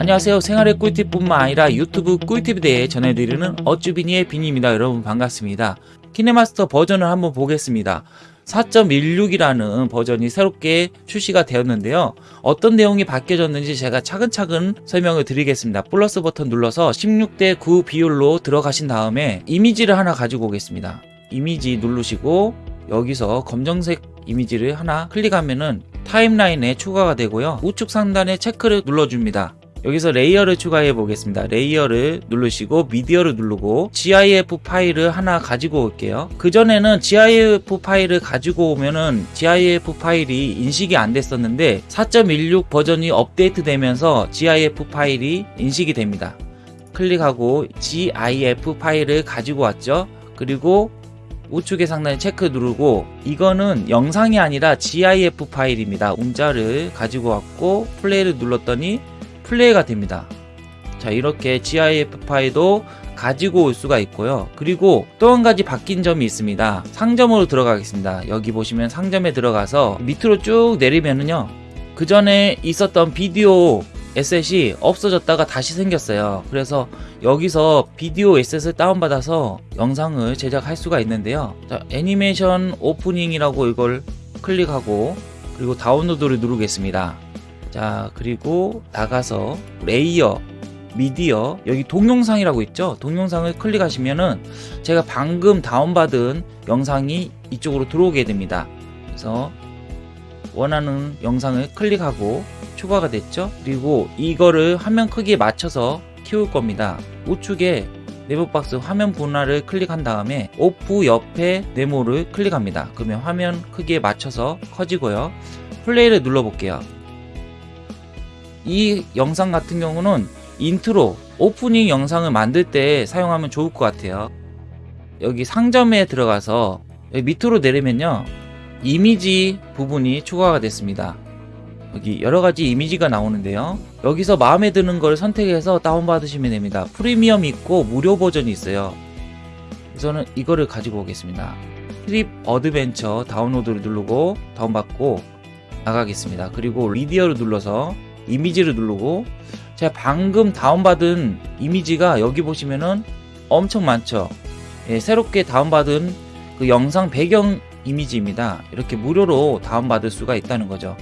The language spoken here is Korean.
안녕하세요. 생활의 꿀팁뿐만 아니라 유튜브 꿀팁에 대해 전해드리는 어쭈비니의 비니입니다. 여러분 반갑습니다. 키네마스터 버전을 한번 보겠습니다. 4.16이라는 버전이 새롭게 출시가 되었는데요. 어떤 내용이 바뀌어졌는지 제가 차근차근 설명을 드리겠습니다. 플러스 버튼 눌러서 16대 9 비율로 들어가신 다음에 이미지를 하나 가지고 오겠습니다. 이미지 누르시고 여기서 검정색 이미지를 하나 클릭하면은 타임라인에 추가가 되고요. 우측 상단에 체크를 눌러줍니다 여기서 layer를 추가해 보겠습니다. layer를 누르시고 미디어를 누르고 GIF 파일을 하나 가지고 올게요. 그전에는 GIF 파일을 가지고 오면은 GIF 파일이 인식이 안 됐었는데 4.16 버전이 업데이트 되면서 GIF 파일이 인식이 됩니다. 클릭하고 GIF 파일을 가지고 왔죠. 그리고 우측에 상단에 체크 누르고 이거는 영상이 아니라 GIF 파일입니다. 문자를 가지고 왔고 플레이를 눌렀더니 플레이가 됩니다. 자 이렇게 GIF 파일도 가지고 올 수가 있고요. 그리고 또 한 가지 바뀐 점이 있습니다. 상점으로 들어가겠습니다. 여기 보시면 상점에 들어가서 밑으로 쭉 내리면은요. 그 전에 있었던 비디오 에셋이 없어졌다가 다시 생겼어요. 그래서 여기서 비디오 에셋을 다운받아서 영상을 제작할 수가 있는데요. 자, 애니메이션 오프닝이라고 이걸 클릭하고 그리고 다운로드를 누르겠습니다. 자 그리고 나가서 layer 미디어 여기 동영상이라고 있죠? 동영상을 클릭하시면은 제가 방금 다운받은 영상이 이쪽으로 들어오게 됩니다. 그래서 원하는 영상을 클릭하고 추가가 됐죠? 그리고 이거를 화면 크기에 맞춰서 키울 겁니다. 우측에 네모 박스 화면 분할을 클릭한 다음에 오프 옆에 네모를 클릭합니다. 그러면 화면 크기에 맞춰서 커지고요. 플레이를 눌러 볼게요 이 영상 같은 경우는 인트로 오프닝 영상을 만들 때 사용하면 좋을 것 같아요. 여기 상점에 들어가서 여기 밑으로 내리면요 이미지 부분이 추가가 됐습니다. 여기 여러가지 이미지가 나오는데요. 여기서 마음에 드는 걸 선택해서 다운받으시면 됩니다. 프리미엄 있고 무료 버전이 있어요. 우선은 이거를 가지고 오겠습니다. trip adventure 다운로드를 누르고 다운받고 나가겠습니다. 그리고 미디어를 눌러서 이미지를 누르고 제가 방금 다운받은 이미지가 여기 보시면은 엄청 많죠. 예, 새롭게 다운받은 그 영상 배경 이미지입니다. 이렇게 무료로 다운받을 수가 있다는 거죠